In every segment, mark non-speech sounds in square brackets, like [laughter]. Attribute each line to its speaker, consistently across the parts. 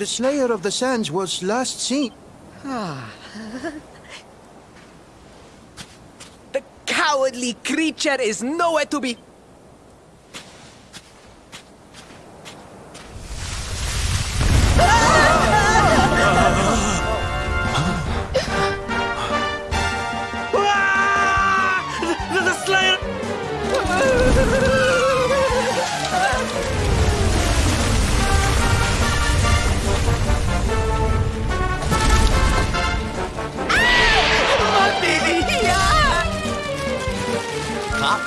Speaker 1: The Slayer of the Sands was last seen. Ah. [laughs]
Speaker 2: the cowardly creature is nowhere to be.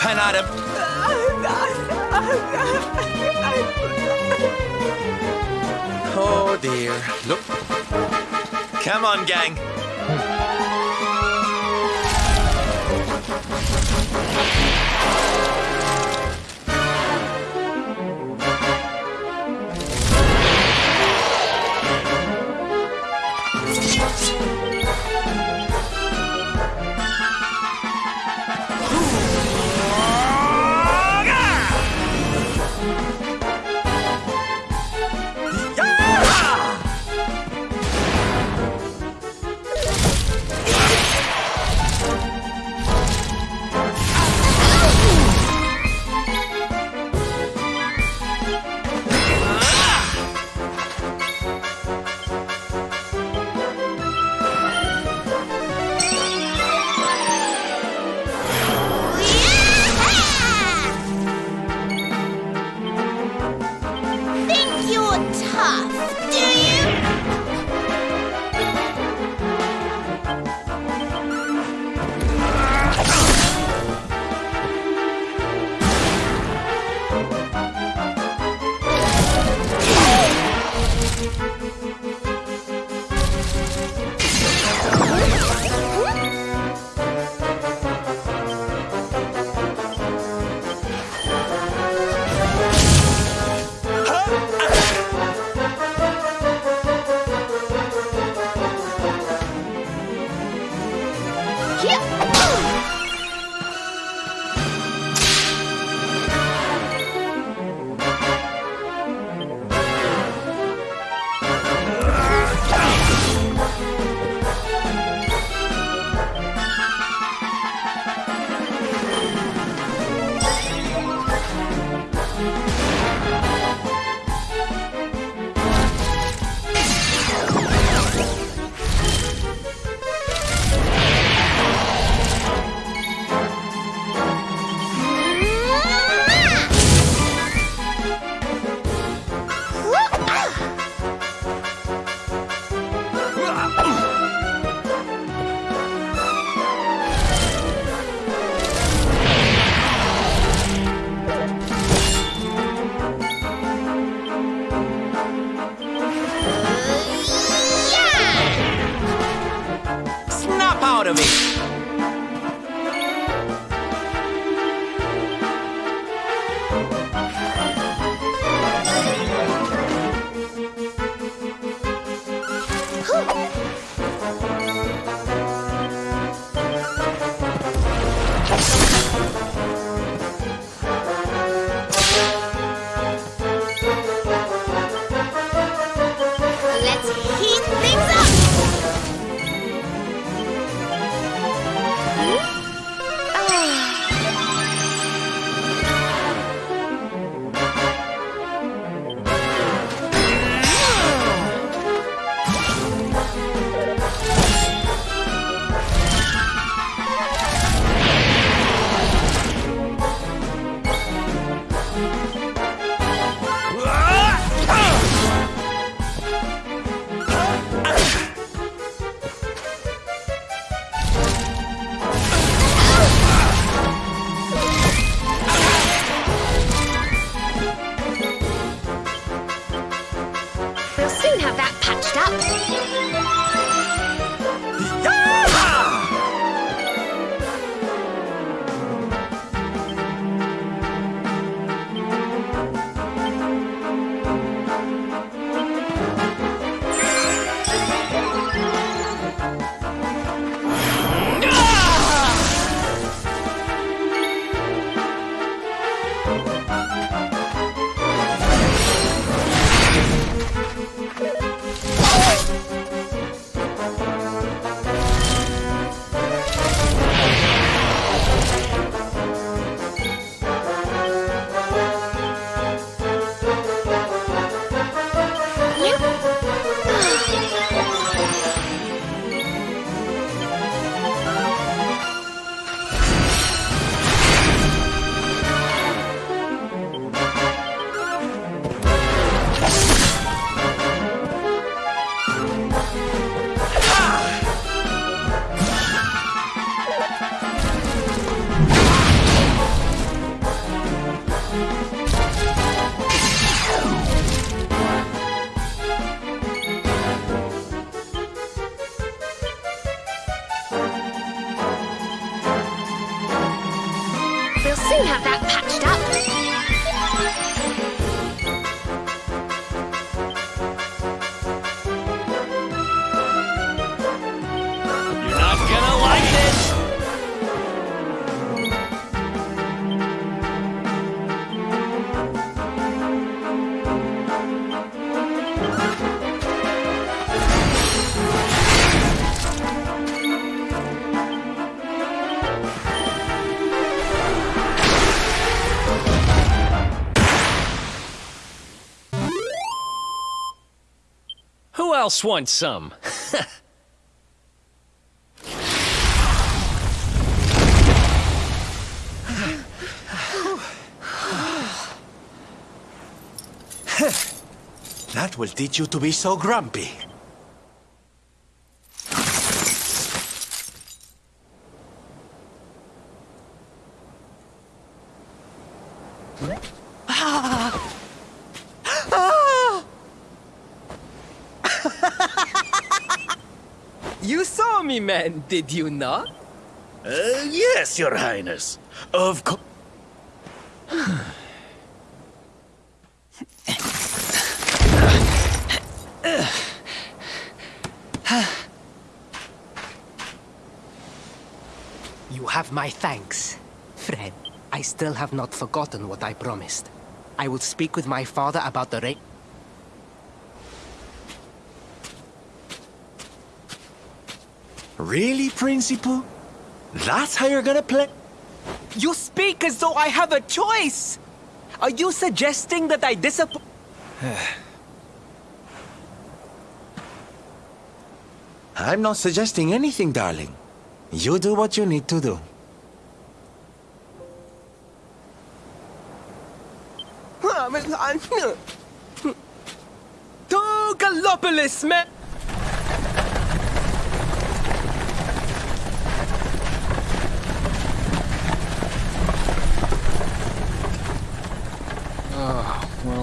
Speaker 3: Him. Oh dear. Look. Come on, gang. Out of it.
Speaker 4: Soon have that patched
Speaker 5: else wants some? [laughs]
Speaker 1: That will teach you to be so grumpy.
Speaker 2: You saw me, man, did you not?
Speaker 6: Uh, yes, Your Highness. Of course.
Speaker 2: You have my thanks. Fred, I still have not forgotten what I promised. I will speak with my father about the rate.
Speaker 1: Really, Principal? That's how you're gonna play?
Speaker 2: You speak as though I have a choice! Are you suggesting that I disappoint? [sighs]
Speaker 1: I'm not suggesting anything, darling. You do what you need to do. [laughs]
Speaker 2: To Gallopolis, man!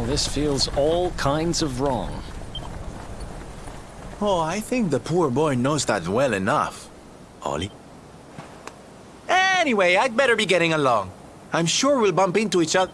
Speaker 5: Well, this feels all kinds of wrong.
Speaker 1: Oh, I think the poor boy knows that well enough. Ollie? Anyway, I'd better be getting along. I'm sure we'll bump into each other.